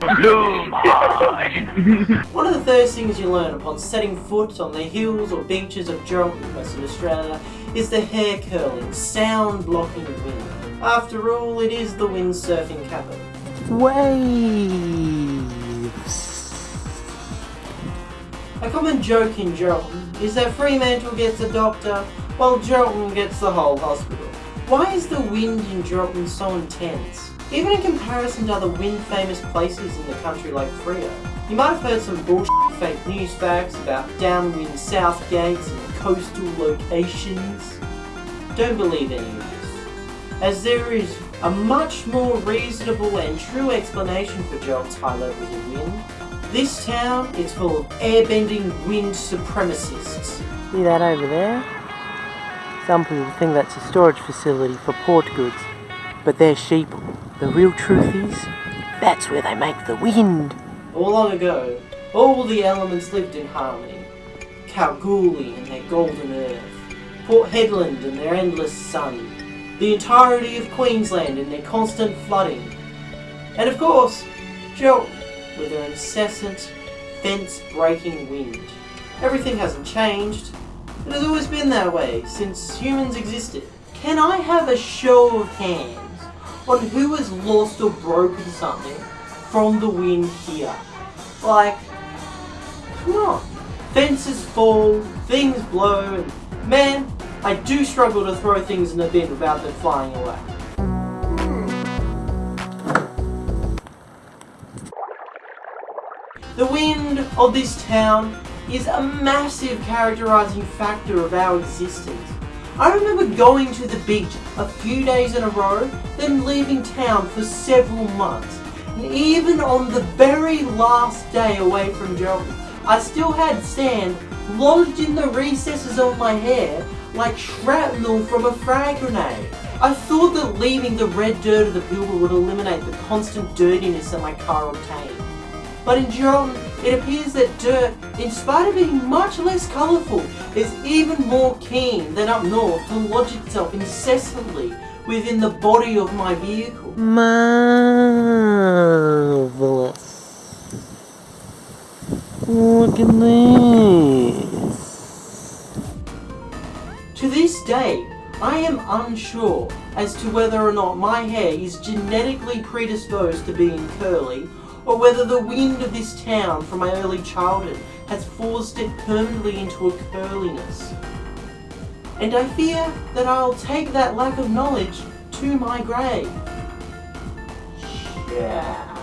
One of the first things you learn upon setting foot on the hills or beaches of Geraldton, Western Australia, is the hair curling, sound blocking wind. After all, it is the windsurfing capital. Waves. A common joke in Geraldton is that Fremantle gets a doctor while Geraldton gets the whole hospital. Why is the wind in Geraldton so intense? Even in comparison to other wind-famous places in the country like Freo. You might have heard some bullshit fake news facts about downwind south gates and coastal locations. Don't believe any of this, as there is a much more reasonable and true explanation for Geraldton's high levels of wind. This town is full of airbending wind supremacists. See that over there? Some people think that's a storage facility for port goods, but they're sheep. The real truth is, that's where they make the wind. All long ago, all the elements lived in harmony. Kalgoorlie and their golden earth, Port Hedland and their endless sun, the entirety of Queensland and their constant flooding, and of course, Geraldton with their incessant, fence-breaking wind. Everything hasn't changed. It has always been that way since humans existed. Can I have a show of hands on who has lost or broken something from the wind here? Like, come on. Fences fall, things blow, and man, I do struggle to throw things in the bin without them flying away. The wind of this town is a massive characterizing factor of our existence. I remember going to the beach a few days in a row, then leaving town for several months. And even on the very last day away from Geraldton, I still had sand lodged in the recesses of my hair like shrapnel from a frag grenade. I thought that leaving the red dirt of the Pilbara would eliminate the constant dirtiness that my car obtained. But in Geraldton, it appears that dirt, in spite of being much less colourful, is even more keen than up north to lodge itself incessantly within the body of my vehicle. Marvelous. Look at this. To this day, I am unsure as to whether or not my hair is genetically predisposed to being curly or whether the wind of this town from my early childhood has forced it permanently into a curliness. And I fear that I'll take that lack of knowledge to my grave. Yeah.